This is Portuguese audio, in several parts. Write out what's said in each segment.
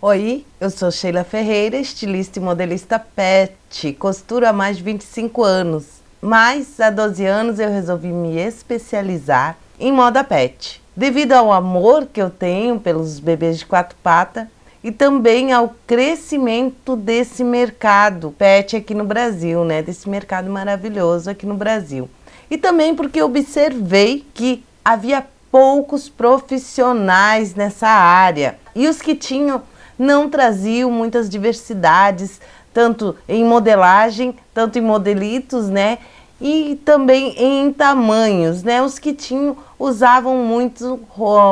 Oi, eu sou Sheila Ferreira, estilista e modelista pet, costuro há mais de 25 anos, mas há 12 anos eu resolvi me especializar em moda pet. Devido ao amor que eu tenho pelos bebês de quatro patas e também ao crescimento desse mercado pet aqui no Brasil, né? Desse mercado maravilhoso aqui no Brasil. E também porque observei que havia poucos profissionais nessa área e os que tinham não traziam muitas diversidades, tanto em modelagem, tanto em modelitos, né? E também em tamanhos, né? Os que tinham, usavam muito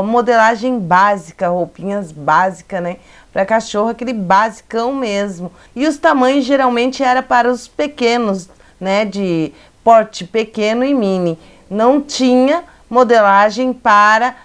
modelagem básica, roupinhas básicas, né? Para cachorro, aquele basicão mesmo. E os tamanhos geralmente era para os pequenos, né? De porte pequeno e mini. Não tinha modelagem para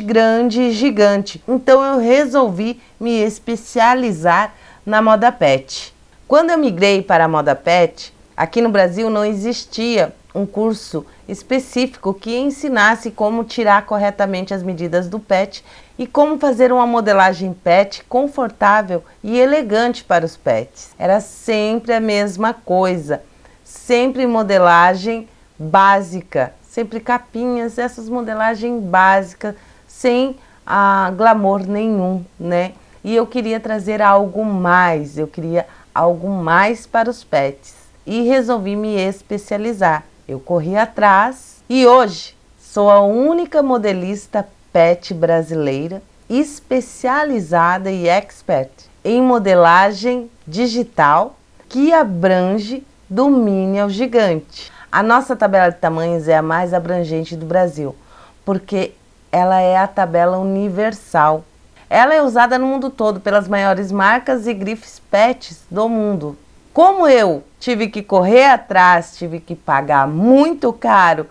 grande e gigante. Então eu resolvi me especializar na moda pet. Quando eu migrei para a moda pet, aqui no Brasil não existia um curso específico que ensinasse como tirar corretamente as medidas do pet e como fazer uma modelagem pet confortável e elegante para os pets. Era sempre a mesma coisa, sempre modelagem básica, sempre capinhas, essas modelagens básicas, sem ah, glamour nenhum, né? E eu queria trazer algo mais, eu queria algo mais para os pets. E resolvi me especializar. Eu corri atrás e hoje sou a única modelista pet brasileira especializada e expert em modelagem digital que abrange do mini ao gigante. A nossa tabela de tamanhos é a mais abrangente do Brasil, porque ela é a tabela universal. Ela é usada no mundo todo pelas maiores marcas e grifes pets do mundo. Como eu tive que correr atrás, tive que pagar muito caro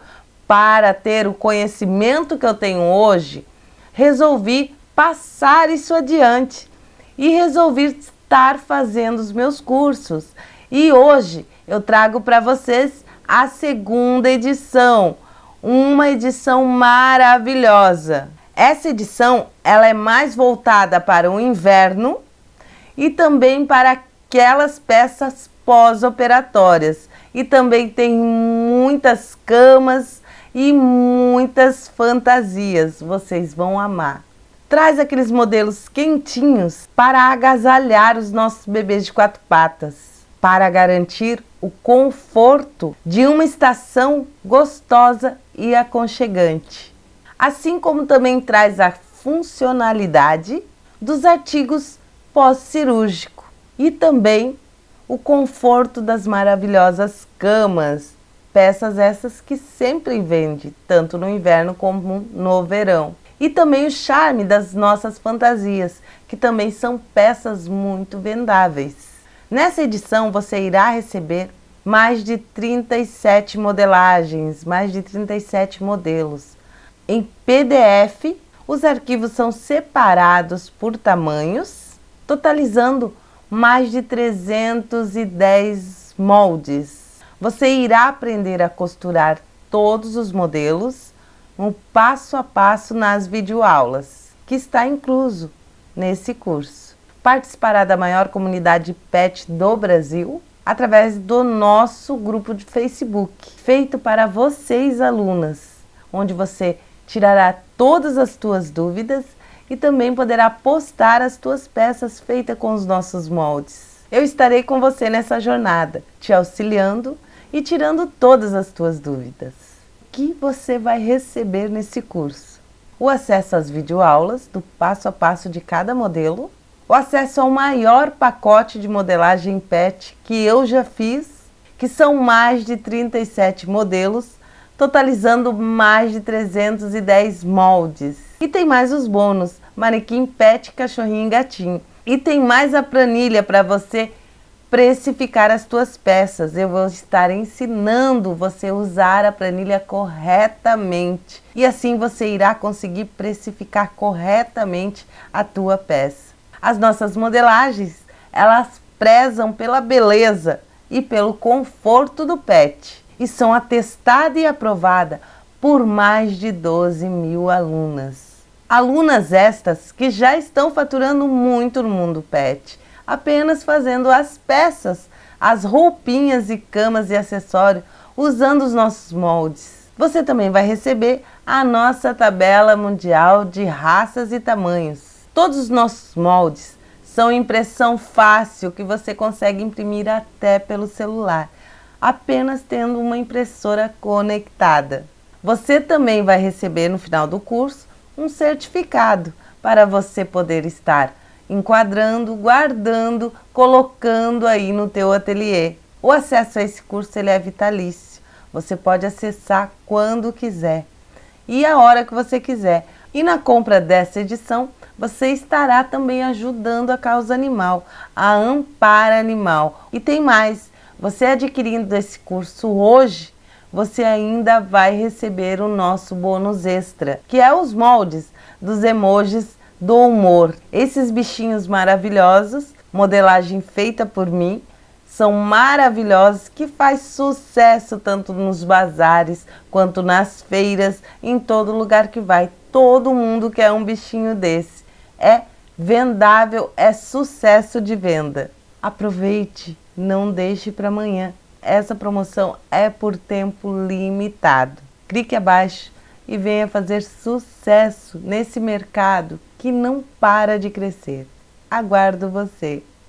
para ter o conhecimento que eu tenho hoje, resolvi passar isso adiante e resolvi estar fazendo os meus cursos. E hoje eu trago para vocês a segunda edição, uma edição maravilhosa. Essa edição ela é mais voltada para o inverno e também para aquelas peças pós-operatórias. E também tem muitas camas e muitas fantasias, vocês vão amar. Traz aqueles modelos quentinhos para agasalhar os nossos bebês de quatro patas para garantir o conforto de uma estação gostosa e aconchegante. Assim como também traz a funcionalidade dos artigos pós-cirúrgico e também o conforto das maravilhosas camas, peças essas que sempre vende, tanto no inverno como no verão. E também o charme das nossas fantasias, que também são peças muito vendáveis. Nessa edição você irá receber mais de 37 modelagens, mais de 37 modelos. Em PDF, os arquivos são separados por tamanhos, totalizando mais de 310 moldes. Você irá aprender a costurar todos os modelos, um passo a passo nas videoaulas, que está incluso nesse curso participará da maior comunidade pet do Brasil através do nosso grupo de Facebook, feito para vocês alunas, onde você tirará todas as tuas dúvidas e também poderá postar as tuas peças feitas com os nossos moldes. Eu estarei com você nessa jornada, te auxiliando e tirando todas as tuas dúvidas. O que você vai receber nesse curso? O acesso às videoaulas do passo a passo de cada modelo, o acesso ao maior pacote de modelagem PET que eu já fiz, que são mais de 37 modelos, totalizando mais de 310 moldes. E tem mais os bônus, manequim pet, cachorrinho e gatinho. E tem mais a planilha para você precificar as tuas peças. Eu vou estar ensinando você a usar a planilha corretamente. E assim você irá conseguir precificar corretamente a tua peça. As nossas modelagens, elas prezam pela beleza e pelo conforto do pet e são atestadas e aprovadas por mais de 12 mil alunas. Alunas estas que já estão faturando muito no mundo pet, apenas fazendo as peças, as roupinhas e camas e acessórios, usando os nossos moldes. Você também vai receber a nossa tabela mundial de raças e tamanhos. Todos os nossos moldes são impressão fácil que você consegue imprimir até pelo celular, apenas tendo uma impressora conectada. Você também vai receber no final do curso um certificado para você poder estar enquadrando, guardando, colocando aí no teu ateliê. O acesso a esse curso ele é vitalício. Você pode acessar quando quiser e a hora que você quiser. E na compra dessa edição, você estará também ajudando a causa animal, a Ampar Animal. E tem mais, você adquirindo esse curso hoje, você ainda vai receber o nosso bônus extra, que é os moldes dos emojis do humor. Esses bichinhos maravilhosos, modelagem feita por mim, são maravilhosos, que faz sucesso tanto nos bazares, quanto nas feiras, em todo lugar que vai. Todo mundo quer um bichinho desse. É vendável, é sucesso de venda. Aproveite, não deixe para amanhã. Essa promoção é por tempo limitado. Clique abaixo e venha fazer sucesso nesse mercado que não para de crescer. Aguardo você!